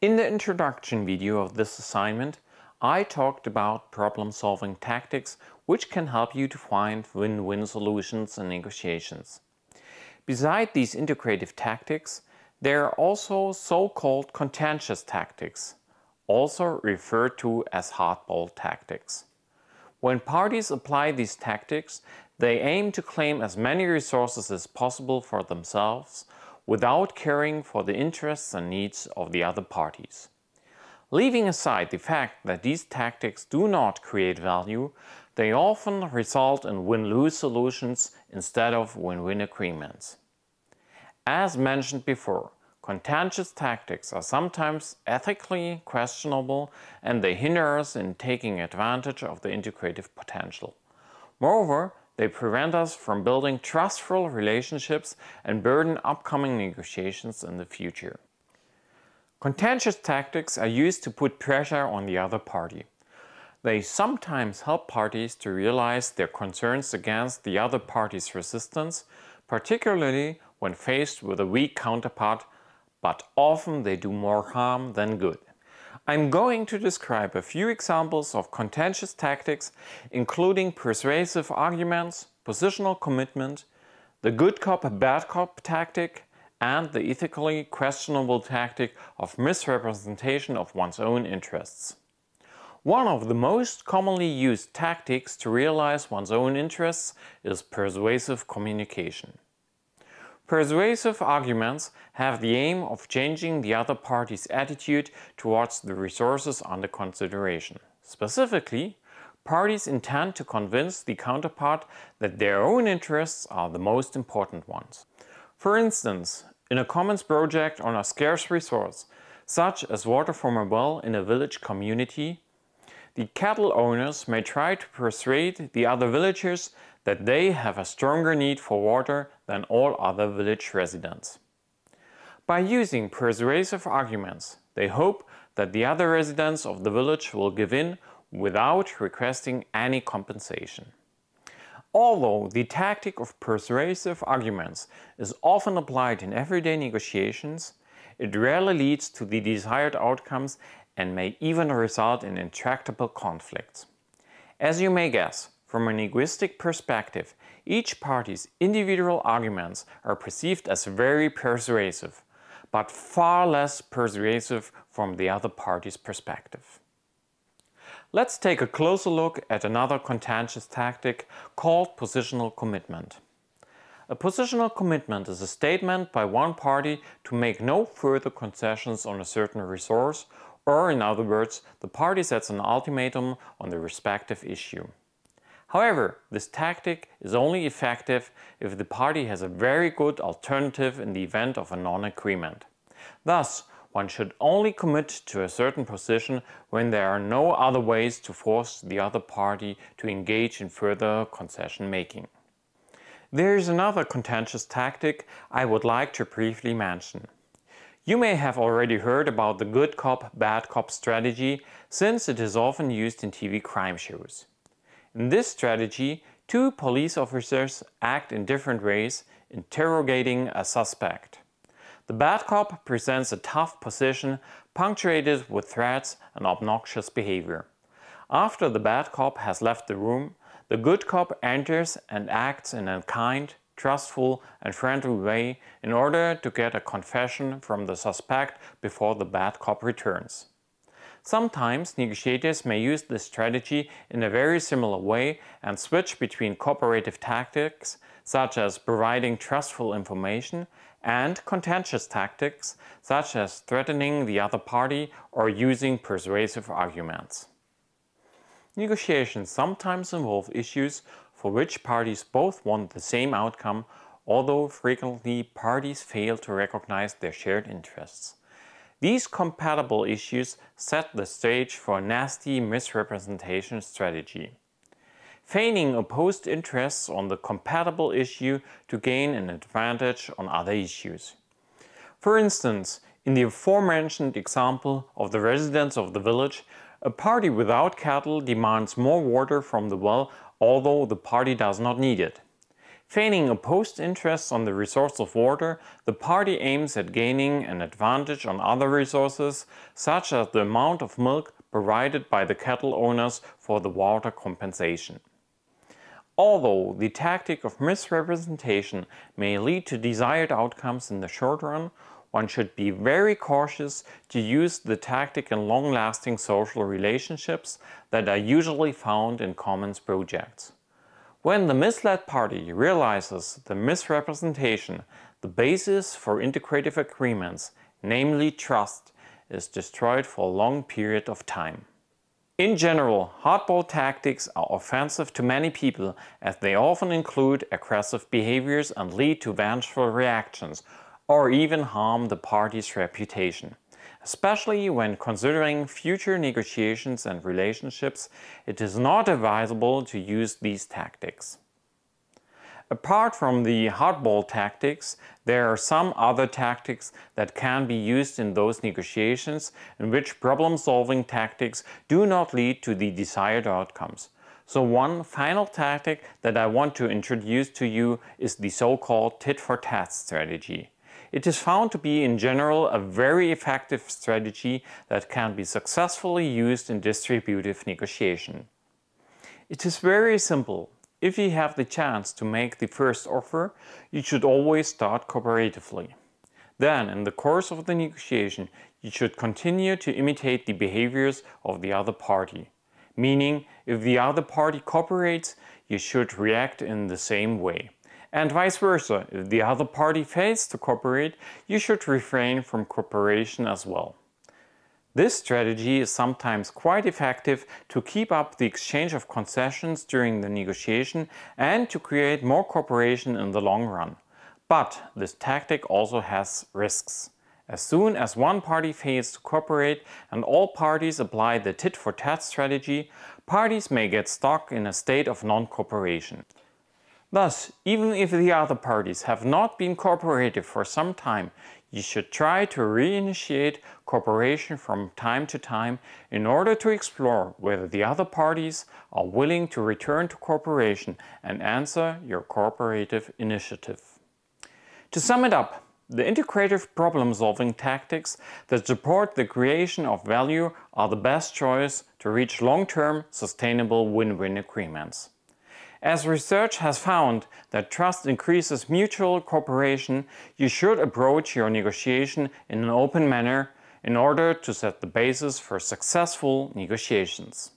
In the introduction video of this assignment, I talked about problem-solving tactics which can help you to find win-win solutions in negotiations. Beside these integrative tactics, there are also so-called contentious tactics, also referred to as hardball tactics. When parties apply these tactics, they aim to claim as many resources as possible for themselves without caring for the interests and needs of the other parties. Leaving aside the fact that these tactics do not create value, they often result in win-lose solutions instead of win-win agreements. As mentioned before, contentious tactics are sometimes ethically questionable and they hinder us in taking advantage of the integrative potential. Moreover, they prevent us from building trustful relationships and burden upcoming negotiations in the future. Contentious tactics are used to put pressure on the other party. They sometimes help parties to realize their concerns against the other party's resistance, particularly when faced with a weak counterpart, but often they do more harm than good. I'm going to describe a few examples of contentious tactics, including persuasive arguments, positional commitment, the good cop bad cop tactic, and the ethically questionable tactic of misrepresentation of one's own interests. One of the most commonly used tactics to realize one's own interests is persuasive communication. Persuasive arguments have the aim of changing the other party's attitude towards the resources under consideration. Specifically, parties intend to convince the counterpart that their own interests are the most important ones. For instance, in a commons project on a scarce resource, such as water from a well in a village community, the cattle owners may try to persuade the other villagers that they have a stronger need for water than all other village residents. By using persuasive arguments, they hope that the other residents of the village will give in without requesting any compensation. Although the tactic of persuasive arguments is often applied in everyday negotiations, it rarely leads to the desired outcomes and may even result in intractable conflicts. As you may guess, from a linguistic perspective, each party's individual arguments are perceived as very persuasive, but far less persuasive from the other party's perspective. Let's take a closer look at another contentious tactic called positional commitment. A positional commitment is a statement by one party to make no further concessions on a certain resource or in other words, the party sets an ultimatum on the respective issue. However, this tactic is only effective if the party has a very good alternative in the event of a non-agreement. Thus, one should only commit to a certain position when there are no other ways to force the other party to engage in further concession making. There is another contentious tactic I would like to briefly mention. You may have already heard about the good cop, bad cop strategy since it is often used in TV crime shows. In this strategy, two police officers act in different ways, interrogating a suspect. The bad cop presents a tough position punctuated with threats and obnoxious behavior. After the bad cop has left the room, the good cop enters and acts in a kind, trustful and friendly way in order to get a confession from the suspect before the bad cop returns. Sometimes negotiators may use this strategy in a very similar way and switch between cooperative tactics, such as providing trustful information, and contentious tactics, such as threatening the other party or using persuasive arguments. Negotiations sometimes involve issues for which parties both want the same outcome, although frequently parties fail to recognize their shared interests. These compatible issues set the stage for a nasty misrepresentation strategy. Feigning opposed interests on the compatible issue to gain an advantage on other issues. For instance, in the aforementioned example of the residents of the village, a party without cattle demands more water from the well although the party does not need it. Feigning opposed interests on the resource of water, the party aims at gaining an advantage on other resources, such as the amount of milk provided by the cattle owners for the water compensation. Although the tactic of misrepresentation may lead to desired outcomes in the short run, one should be very cautious to use the tactic in long-lasting social relationships that are usually found in commons projects. When the misled party realizes the misrepresentation, the basis for integrative agreements, namely trust, is destroyed for a long period of time. In general, hardball tactics are offensive to many people as they often include aggressive behaviors and lead to vengeful reactions or even harm the party's reputation. Especially when considering future negotiations and relationships, it is not advisable to use these tactics. Apart from the hardball tactics, there are some other tactics that can be used in those negotiations in which problem-solving tactics do not lead to the desired outcomes. So one final tactic that I want to introduce to you is the so-called tit-for-tat strategy. It is found to be in general a very effective strategy that can be successfully used in distributive negotiation. It is very simple. If you have the chance to make the first offer, you should always start cooperatively. Then, in the course of the negotiation, you should continue to imitate the behaviors of the other party. Meaning, if the other party cooperates, you should react in the same way. And vice versa, if the other party fails to cooperate, you should refrain from cooperation as well. This strategy is sometimes quite effective to keep up the exchange of concessions during the negotiation and to create more cooperation in the long run. But this tactic also has risks. As soon as one party fails to cooperate and all parties apply the tit-for-tat strategy, parties may get stuck in a state of non-cooperation. Thus, even if the other parties have not been cooperative for some time, you should try to reinitiate cooperation from time to time in order to explore whether the other parties are willing to return to cooperation and answer your cooperative initiative. To sum it up, the integrative problem-solving tactics that support the creation of value are the best choice to reach long-term, sustainable win-win agreements. As research has found that trust increases mutual cooperation, you should approach your negotiation in an open manner in order to set the basis for successful negotiations.